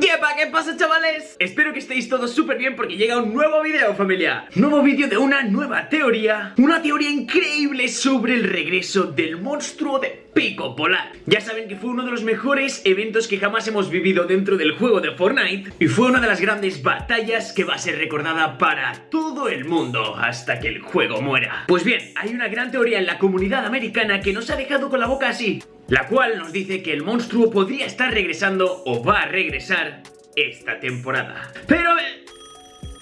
¡Yepa! ¿Qué pasa chavales? Espero que estéis todos súper bien porque llega un nuevo vídeo familia Nuevo vídeo de una nueva teoría Una teoría increíble sobre el regreso del monstruo de Pico Polar Ya saben que fue uno de los mejores eventos que jamás hemos vivido dentro del juego de Fortnite Y fue una de las grandes batallas que va a ser recordada para todo el mundo Hasta que el juego muera Pues bien, hay una gran teoría en la comunidad americana que nos ha dejado con la boca así la cual nos dice que el monstruo podría estar regresando o va a regresar esta temporada. Pero... Eh,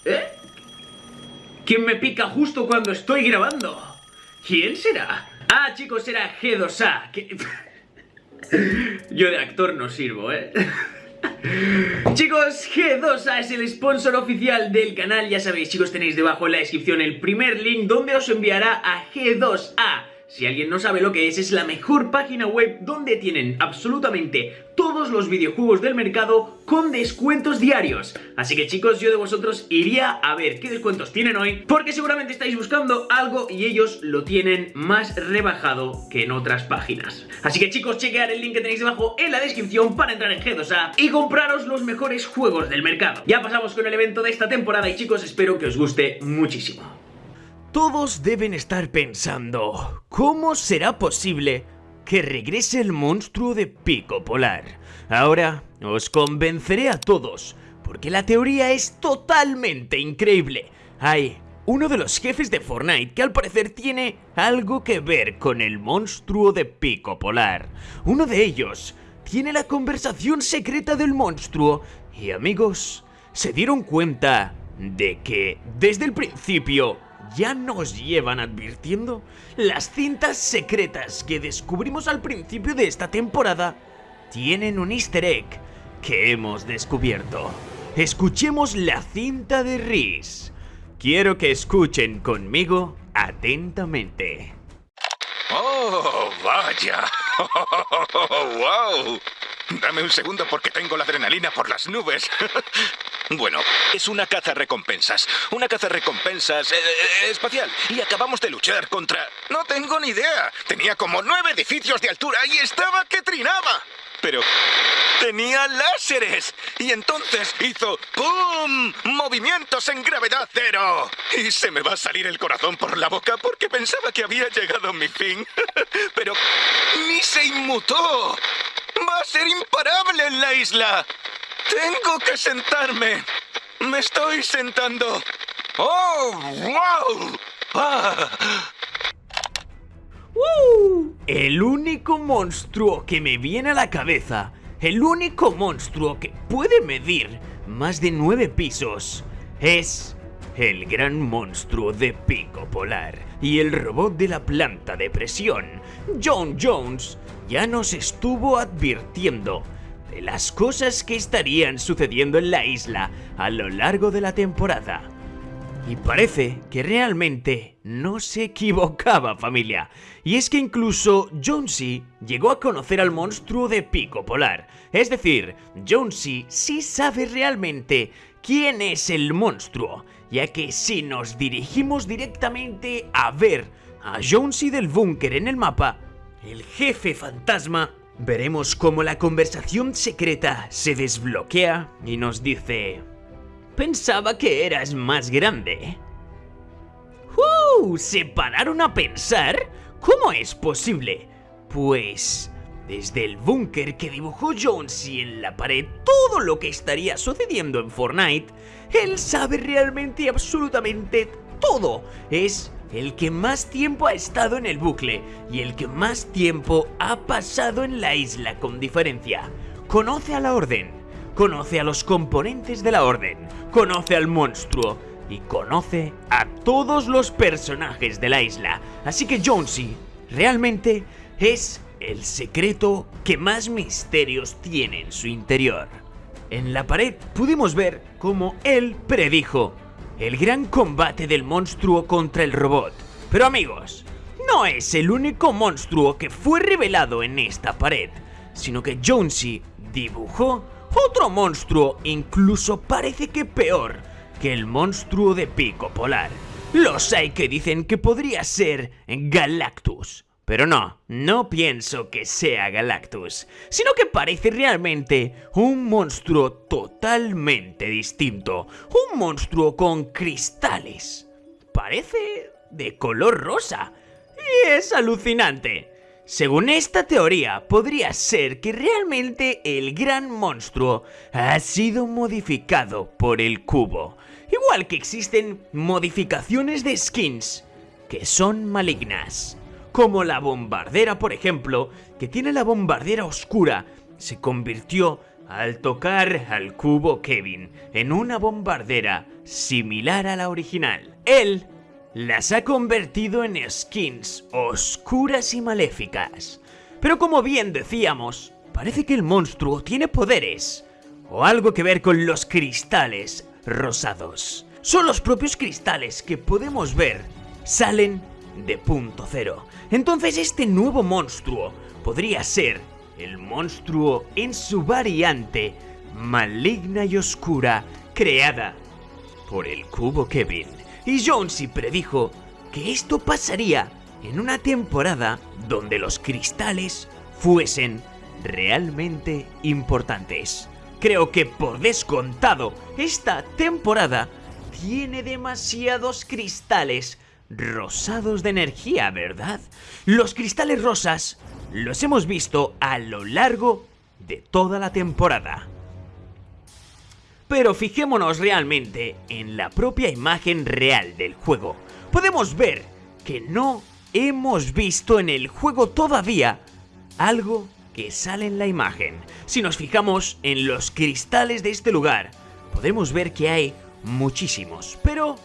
¿Eh? ¿Quién me pica justo cuando estoy grabando? ¿Quién será? Ah, chicos, será G2A. Yo de actor no sirvo, ¿eh? Chicos, G2A es el sponsor oficial del canal Ya sabéis, chicos, tenéis debajo en la descripción el primer link Donde os enviará a G2A si alguien no sabe lo que es, es la mejor página web donde tienen absolutamente todos los videojuegos del mercado con descuentos diarios. Así que chicos, yo de vosotros iría a ver qué descuentos tienen hoy, porque seguramente estáis buscando algo y ellos lo tienen más rebajado que en otras páginas. Así que chicos, chequear el link que tenéis debajo en la descripción para entrar en G2A y compraros los mejores juegos del mercado. Ya pasamos con el evento de esta temporada y chicos, espero que os guste muchísimo. Todos deben estar pensando, ¿cómo será posible que regrese el monstruo de Pico Polar? Ahora os convenceré a todos, porque la teoría es totalmente increíble. Hay uno de los jefes de Fortnite que al parecer tiene algo que ver con el monstruo de Pico Polar. Uno de ellos tiene la conversación secreta del monstruo y amigos, se dieron cuenta de que desde el principio ya nos llevan advirtiendo las cintas secretas que descubrimos al principio de esta temporada tienen un easter egg que hemos descubierto. Escuchemos la cinta de Riz. Quiero que escuchen conmigo atentamente. ¡Oh, vaya! ¡Wow! Dame un segundo porque tengo la adrenalina por las nubes. bueno, es una caza recompensas. Una caza recompensas eh, eh, espacial. Y acabamos de luchar contra... No tengo ni idea. Tenía como nueve edificios de altura y estaba que trinaba. Pero tenía láseres. Y entonces hizo ¡Pum! Movimientos en gravedad cero. Y se me va a salir el corazón por la boca porque pensaba que había llegado mi fin. Pero ni se inmutó. Va a ser imparable en la isla. Tengo que sentarme. Me estoy sentando. ¡Oh, wow! Ah. El único monstruo que me viene a la cabeza, el único monstruo que puede medir más de nueve pisos, es el gran monstruo de pico polar y el robot de la planta de presión, John Jones, ya nos estuvo advirtiendo de las cosas que estarían sucediendo en la isla a lo largo de la temporada. Y parece que realmente no se equivocaba familia. Y es que incluso Jonesy llegó a conocer al monstruo de Pico Polar. Es decir, Jonesy sí sabe realmente quién es el monstruo. Ya que si nos dirigimos directamente a ver a Jonesy del búnker en el mapa, el jefe fantasma, veremos cómo la conversación secreta se desbloquea y nos dice... Pensaba que eras más grande. ¡Uh! ¿Se pararon a pensar? ¿Cómo es posible? Pues... Desde el búnker que dibujó Jonesy en la pared todo lo que estaría sucediendo en Fortnite, él sabe realmente absolutamente todo. Es el que más tiempo ha estado en el bucle y el que más tiempo ha pasado en la isla con diferencia. Conoce a la Orden, conoce a los componentes de la Orden, conoce al monstruo y conoce a todos los personajes de la isla. Así que Jonesy realmente es el secreto que más misterios tiene en su interior. En la pared pudimos ver cómo él predijo el gran combate del monstruo contra el robot. Pero amigos, no es el único monstruo que fue revelado en esta pared, sino que Jonesy dibujó otro monstruo incluso parece que peor que el monstruo de pico polar. Los hay que dicen que podría ser Galactus. Pero no, no pienso que sea Galactus, sino que parece realmente un monstruo totalmente distinto, un monstruo con cristales. Parece de color rosa. Y es alucinante. Según esta teoría, podría ser que realmente el gran monstruo ha sido modificado por el cubo. Igual que existen modificaciones de skins que son malignas como la bombardera, por ejemplo, que tiene la bombardera oscura, se convirtió al tocar al cubo Kevin en una bombardera similar a la original. Él las ha convertido en skins oscuras y maléficas. Pero como bien decíamos, parece que el monstruo tiene poderes o algo que ver con los cristales rosados. Son los propios cristales que podemos ver salen de punto cero. Entonces este nuevo monstruo podría ser el monstruo en su variante maligna y oscura creada por el cubo Kevin. Y Jonesy predijo que esto pasaría en una temporada donde los cristales fuesen realmente importantes. Creo que por descontado, esta temporada tiene demasiados cristales rosados de energía, ¿verdad? Los cristales rosas los hemos visto a lo largo de toda la temporada. Pero fijémonos realmente en la propia imagen real del juego. Podemos ver que no hemos visto en el juego todavía algo que sale en la imagen. Si nos fijamos en los cristales de este lugar, podemos ver que hay muchísimos, pero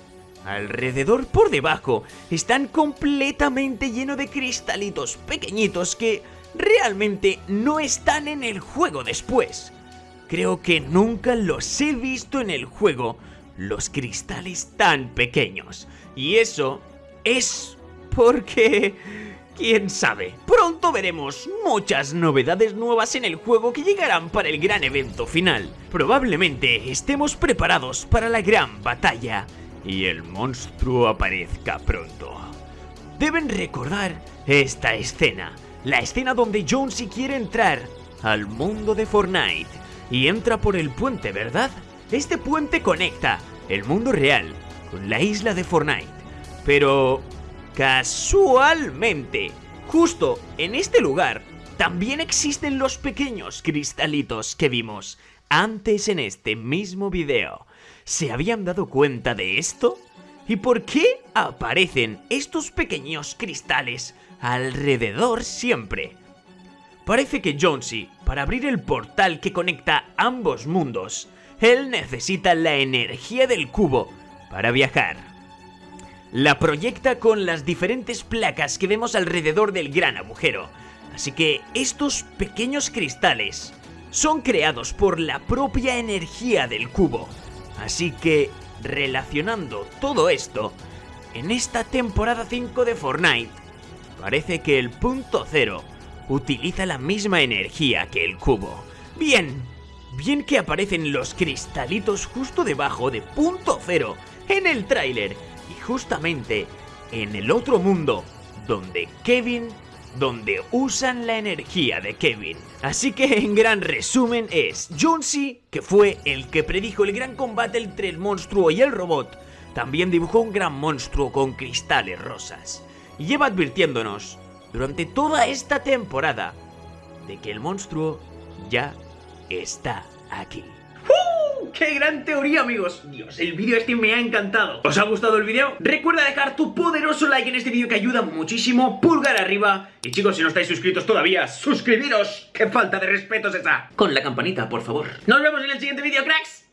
Alrededor por debajo están completamente llenos de cristalitos pequeñitos que realmente no están en el juego después. Creo que nunca los he visto en el juego, los cristales tan pequeños. Y eso es porque... ¿Quién sabe? Pronto veremos muchas novedades nuevas en el juego que llegarán para el gran evento final. Probablemente estemos preparados para la gran batalla y el monstruo aparezca pronto. Deben recordar esta escena, la escena donde Jonesy quiere entrar al mundo de Fortnite y entra por el puente, ¿verdad? Este puente conecta el mundo real con la isla de Fortnite. Pero casualmente, justo en este lugar, también existen los pequeños cristalitos que vimos antes en este mismo video. ¿Se habían dado cuenta de esto? ¿Y por qué aparecen estos pequeños cristales alrededor siempre? Parece que Jonesy, para abrir el portal que conecta ambos mundos, él necesita la energía del cubo para viajar. La proyecta con las diferentes placas que vemos alrededor del gran agujero, así que estos pequeños cristales son creados por la propia energía del cubo Así que, relacionando todo esto, en esta temporada 5 de Fortnite, parece que el punto cero utiliza la misma energía que el cubo. Bien, bien que aparecen los cristalitos justo debajo de punto cero en el tráiler y justamente en el otro mundo donde Kevin donde usan la energía de Kevin. Así que en gran resumen es Jonesy, que fue el que predijo el gran combate entre el monstruo y el robot, también dibujó un gran monstruo con cristales rosas. Y lleva advirtiéndonos durante toda esta temporada de que el monstruo ya está aquí. ¡Qué gran teoría, amigos! Dios, el vídeo este me ha encantado. ¿Os ha gustado el vídeo? Recuerda dejar tu poderoso like en este vídeo que ayuda muchísimo. Pulgar arriba. Y chicos, si no estáis suscritos todavía, suscribiros. ¡Qué falta de respeto es esa! Con la campanita, por favor. Nos vemos en el siguiente vídeo, cracks.